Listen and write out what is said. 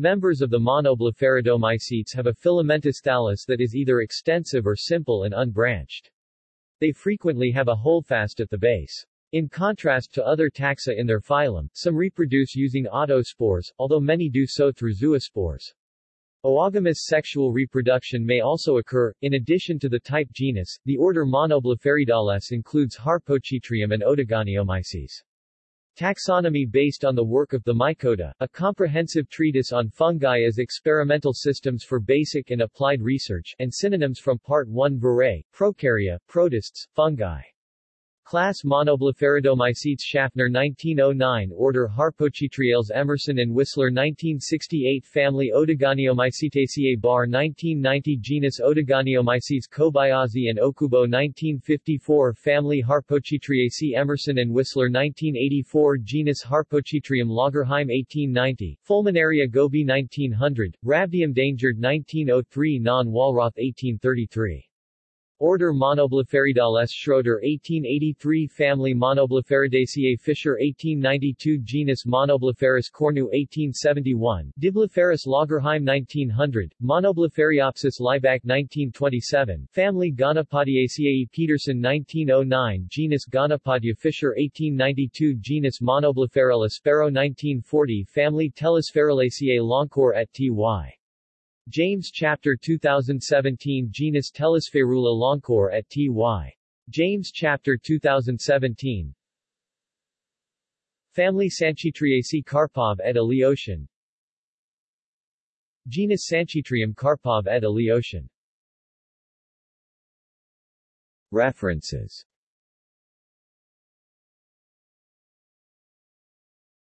Members of the monoblepharidomycetes have a filamentous thallus that is either extensive or simple and unbranched. They frequently have a holdfast at the base. In contrast to other taxa in their phylum, some reproduce using autospores, although many do so through zoospores. Oogamous sexual reproduction may also occur. In addition to the type genus, the order Monoblepharidales includes Harpochytrium and Oedogoniomyces. Taxonomy based on the work of the Mycota, a comprehensive treatise on fungi as experimental systems for basic and applied research, and synonyms from Part 1 Virae, Prokarya, Protists, Fungi. Class Monoblepharidomycetes Schaffner 1909 Order Harpochytriales Emerson and Whisler 1968 Family Oedogoniomycetaceae Barr 1990 Genus Oedogoniomyces Kobayashi and Okubo 1954 Family Harpochytriaceae Emerson and Whisler 1984 Genus Harpochytrium Lagerheim 1890 Fulminaria gobi 1900 Rhabdium Dangeard 1903 Non-Wallroth 1833 Order Monoblepharidales Schroeder 1883 Family Monoblepharidaceae Fischer 1892 Genus Monoblepharis cornu 1871 Diblepharis Lagerheim 1900 Monoblephariopsis Liebeck 1927 Family Gonapodyaceae Petersen 1909 Genus Gonapodya Fischer 1892 Genus Monoblepharella Sparrow 1940 Family Telasphaerulaceae Longcore et Ty. James Chapter 2017 Genus Telasphaerula longcore at Ty. James Chapter 2017 Family Sanchytriaceae Karpov et Aleoshin Genus Sanchytrium Karpov et Aleoshin References